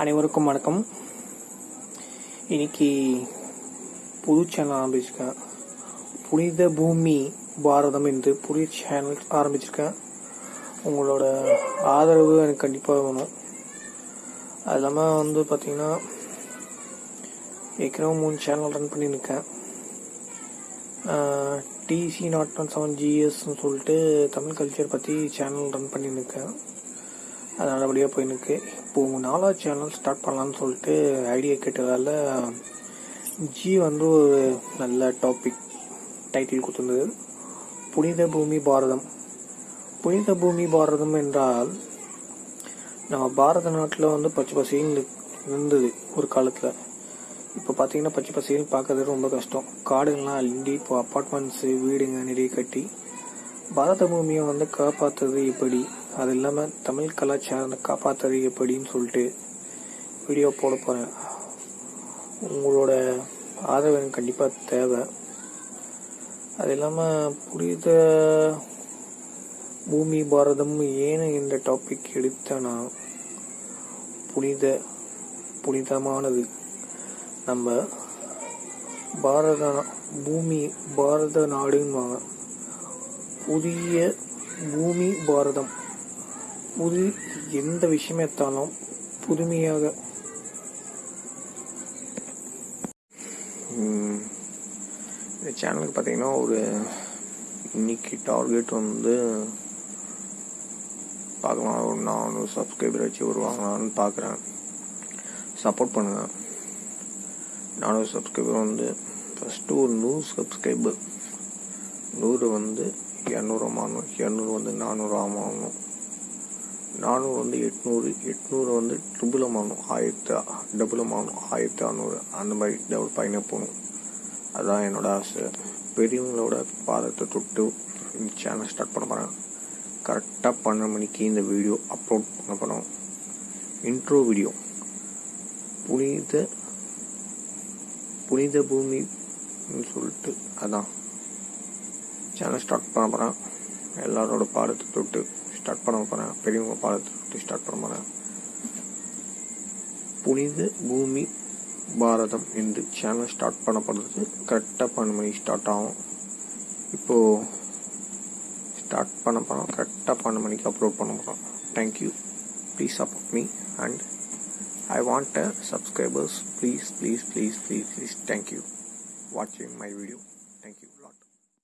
அனைவருக்கும் வணக்கம். இன்னைக்கு புது சேனல் ஆரம்பிச்சிருக்கேன். புனித பூமி பாரதம் என்று புதிய சேனல் ஆரம்பிச்சிருக்கேன். உங்களோட ஆதரவு எனக்கு கண்டிப்பாக வேணும். அது இல்லாமல் வந்து பார்த்தீங்கன்னா ஏற்கனவே மூணு சேனல் ரன் பண்ணியிருக்கேன். டிசி நாட் ஒன் செவன் ஜிஎஸ்ன்னு சொல்லிட்டு தமிழ் கல்ச்சர் பற்றி சேனல் ரன் பண்ணியிருக்கேன். அது நல்லபடியாக போயிருக்கு இப்போ உங்கள் நாலாவது சேனல் ஸ்டார்ட் பண்ணலான்னு சொல்லிட்டு ஐடியா கேட்டதால் ஜி வந்து ஒரு நல்ல டாபிக் டைட்டில் கொடுத்துருந்தது. புனித பூமி பாரதம். புனித பூமி பாரதம் என்றால் நம்ம பாரத நாட்டில் வந்து பச்சை பசின்னு இருந்தது ஒரு காலத்தில். இப்போ பார்த்தீங்கன்னா பச்சை பசேல்னு பார்க்கறது ரொம்ப கஷ்டம். காடுகள்லாம் அள்ளி இப்போ அப்பார்ட்மெண்ட்ஸு வீடுங்க நிறைய கட்டி பாரத பூமியை வந்து காப்பாற்றுறது எப்படி? அது இல்லாமல் தமிழ் கலாச்சாரத்தை காப்பாற்றுறது எப்படின்னு சொல்லிட்டு வீடியோ போட போகிறேன் உங்களோட ஆதரவு எனக்கு கண்டிப்பாக தேவை. அது இல்லாமல் புனித பூமி பாரதம் ஏன் இந்த டாபிக் எடுத்தேன்னா புனித புனிதமானது. நம்ம பாரத பூமி பாரத நாடுன்னுவாங்க. புதிய பூமி பாரதம். புது எந்த விஷயம் எடுத்தாலும் புதுமையாக. இந்த சேனலுக்கு பார்த்தீங்கன்னா ஒரு இன்னைக்கு டார்கெட் வந்து பார்க்கலாம். ஒரு நானூறு சப்ஸ்கிரைபர் வச்சு வருவாங்களான்னு பார்க்குறேன். சப்போர்ட் பண்ணுங்க. நானூறு சப்ஸ்கிரைபர் வந்து ஃபஸ்ட்டு ஒரு நூறு சப்ஸ்கிரைபர். நூறு வந்து இரநூறு ஆகணும் இரநூறு வந்து நானூறு ஆகணும் நானூறு வந்து எட்நூறு எட்நூறு வந்து ட்ரிபிளம் ஆகணும் ஆயிரத்து டபுளம் ஆகணும் ஆயிரத்தி அறநூறு. அந்த மாதிரி டபுள் பயணம் போகணும். அதுதான் என்னோட ஆசை. பெரியவங்களோட பாதத்தை தொட்டு இந்த சேனல் ஸ்டார்ட் பண்ண போகிறேன் கரெக்டாக பன்னெண்டு மணிக்கு இந்த வீடியோ அப்லோட் பண்ண போகிறோம் இன்ட்ரோ வீடியோ புனித புனித பூமி சொல்லிட்டு அதான் சேனல் ஸ்டார்ட் பண்ண போகிறேன் எல்லாரோட பாடத்தை தொட்டு ஸ்டார்ட் பண்ண போகிறேன் பெரியவங்க பாடத்தை தொட்டு ஸ்டார்ட் பண்ண போகிறேன் புனித பூமி பாரதம் என்று சேனல் ஸ்டார்ட் பண்ணப்படுறது கரெக்டாக பன்னெண்டு மணிக்கு ஸ்டார்ட் ஆகும். இப்போது ஸ்டார்ட் பண்ண போகிறோம் கரெக்டாக பன்னெண்டு மணிக்கு அப்லோட் பண்ண போகிறோம் thank you please support me and I want subscribers. Please please please please please. Thank you. Watching my video.